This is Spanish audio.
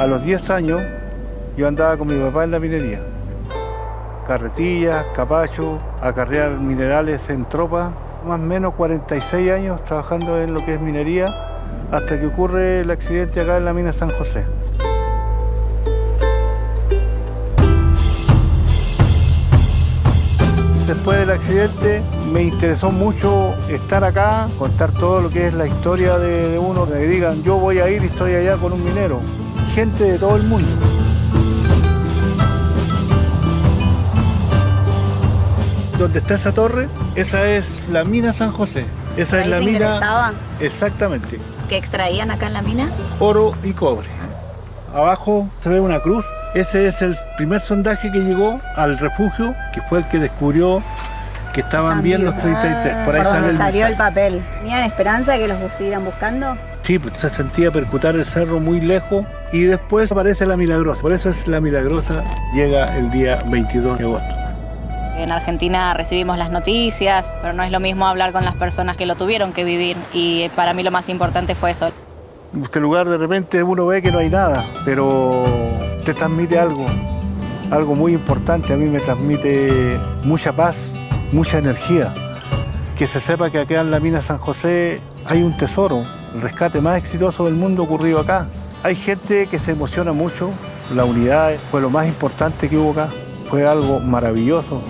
A los 10 años yo andaba con mi papá en la minería. Carretillas, capachos, acarrear minerales en tropa. Más o menos 46 años trabajando en lo que es minería hasta que ocurre el accidente acá en la mina San José. Después del accidente me interesó mucho estar acá, contar todo lo que es la historia de, de uno, que digan yo voy a ir y estoy allá con un minero. Gente de todo el mundo. Donde está esa torre, esa es la mina San José. Esa ¿Ahí es la se mina. ingresaban? Exactamente. ¿Que extraían acá en la mina? oro y cobre. Abajo se ve una cruz. Ese es el primer sondaje que llegó al refugio, que fue el que descubrió que estaban bien los 33. Por ahí Por sale donde el salió el papel. ¿Tenían esperanza de que los siguieran buscando? Sí, pues se sentía percutar el cerro muy lejos y después aparece la Milagrosa. Por eso es la Milagrosa, llega el día 22 de agosto. En Argentina recibimos las noticias, pero no es lo mismo hablar con las personas que lo tuvieron que vivir y para mí lo más importante fue eso. Este lugar de repente uno ve que no hay nada, pero te transmite algo, algo muy importante. A mí me transmite mucha paz, mucha energía. Que se sepa que acá en la mina San José hay un tesoro, el rescate más exitoso del mundo ocurrido acá. Hay gente que se emociona mucho, la unidad fue lo más importante que hubo acá, fue algo maravilloso.